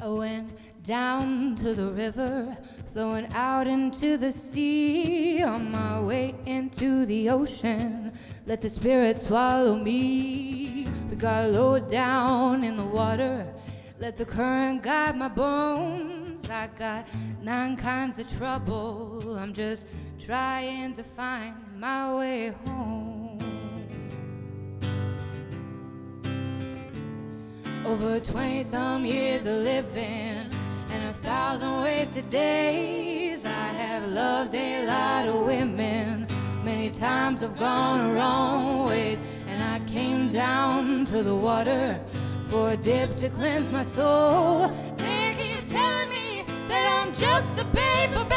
I went down to the river, flowing out into the sea. On my way into the ocean, let the spirit swallow me. We got low down in the water, let the current guide my bones. I got nine kinds of trouble, I'm just trying to find my way home. Over 20 some years of living and a thousand wasted days. I have loved a lot of women. Many times I've gone wrong ways, and I came down to the water for a dip to cleanse my soul. They keep telling me that I'm just a babe,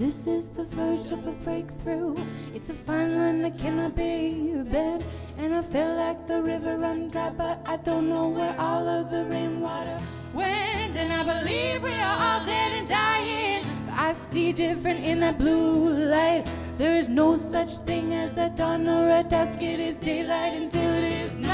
this is the verge of a breakthrough. It's a fine line that cannot be bent. And I feel like the river run dry, but I don't know where all of the rainwater went. And I believe we are all dead and dying. But I see different in that blue light. There is no such thing as a dawn or a dusk. It is daylight until it is night.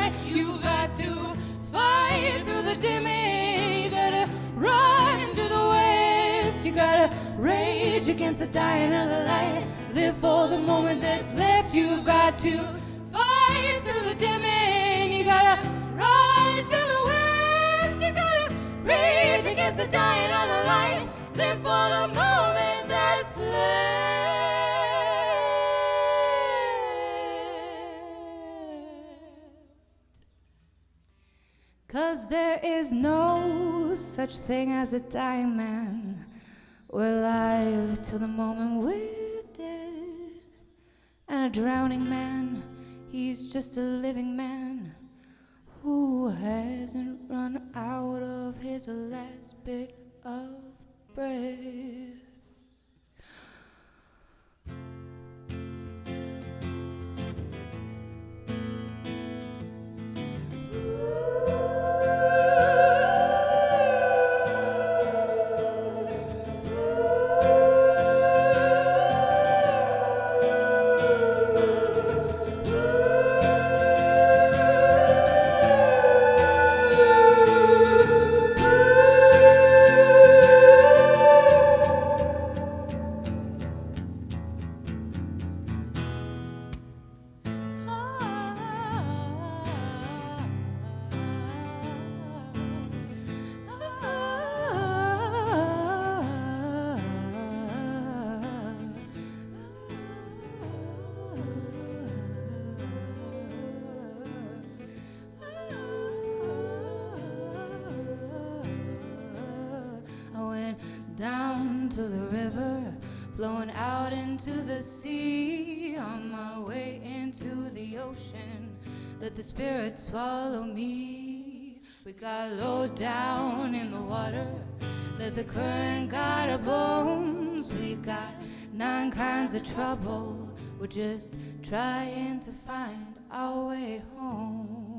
Rage against the dying of the light. Live for the moment that's left. You've got to fight through the dimming. You gotta run into the west. You gotta rage against the dying of the light. Live for the moment that's left. Cause there is no such thing as a dying man. We're alive till the moment we're dead. And a drowning man, he's just a living man who hasn't run out of his last bit of breath. Down to the river, flowing out into the sea. On my way into the ocean, let the spirit swallow me. We got low down in the water, let the current guide our bones. We got nine kinds of trouble, we're just trying to find our way home.